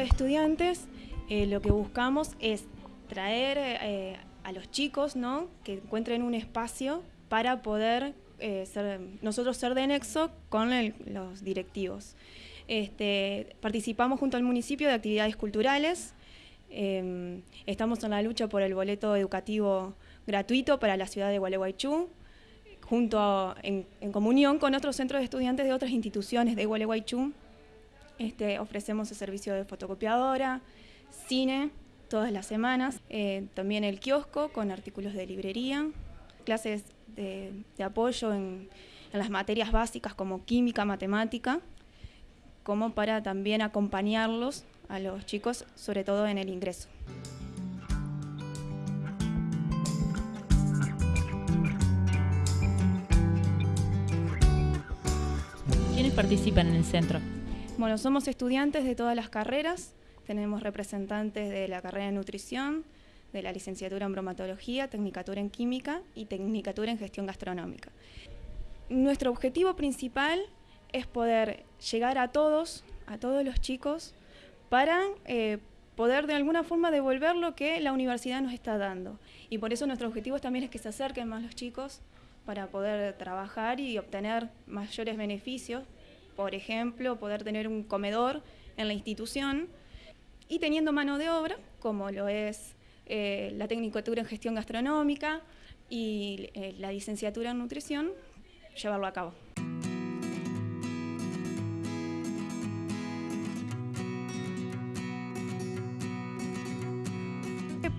de estudiantes eh, lo que buscamos es traer eh, a los chicos ¿no? que encuentren un espacio para poder eh, ser, nosotros ser de nexo con los directivos. Este, participamos junto al municipio de actividades culturales, em, estamos en la lucha por el boleto educativo gratuito para la ciudad de Gualeguaychú, junto en, comunión con otros centros de estudiantes de otras instituciones de Gualeguaychú. Este, ofrecemos el servicio de fotocopiadora, cine, todas las semanas, eh, también el kiosco con artículos de librería, clases de, apoyo en, las materias básicas como química, matemática, como para también acompañarlos a los chicos, sobre todo en el ingreso. ¿Quiénes participan en el centro? Bueno, somos estudiantes de todas las carreras, tenemos representantes de la carrera de nutrición, de la licenciatura en bromatología, tecnicatura en química y tecnicatura en gestión gastronómica. Nuestro objetivo principal es poder llegar a todos, a todos los chicos, para eh, poder de alguna forma devolver lo que la universidad nos está dando. Y por eso nuestro objetivo también es que se acerquen más los chicos para poder trabajar y obtener mayores beneficios. Por ejemplo, poder tener un comedor en la institución y teniendo mano de obra, como lo es eh, la tecnicatura en gestión gastronómica y eh, la licenciatura en nutrición, llevarlo a cabo.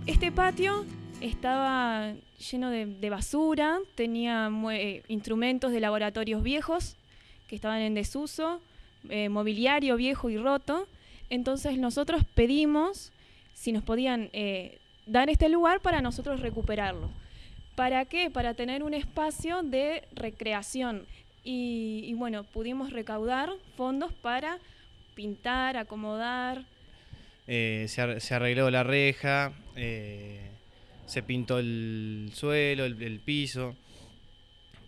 Este patio estaba lleno de, basura, tenía eh, instrumentos de laboratorios viejos que estaban en desuso, mobiliario viejo y roto, entonces nosotros pedimos si nos podían eh, dar este lugar para nosotros recuperarlo. ¿Para qué? Para tener un espacio de recreación. Y, bueno, pudimos recaudar fondos para pintar, acomodar. Eh, se, arregló la reja, eh, se pintó el suelo, el, piso,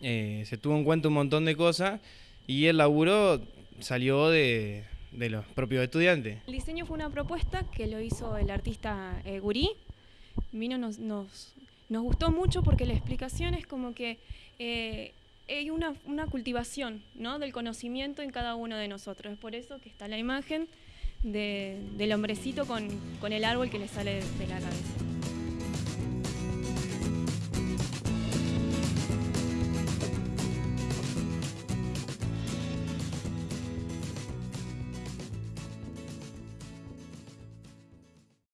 se tuvo en cuenta un montón de cosas y el laburo salió de, los propios estudiantes. El diseño fue una propuesta que lo hizo el artista eh, Gurí. Vino, nos, nos, nos, gustó mucho porque la explicación es como que eh, hay una, una, cultivación ¿no? del conocimiento en cada uno de nosotros. Es por eso que está la imagen de, del hombrecito con, con el árbol que le sale de la cabeza.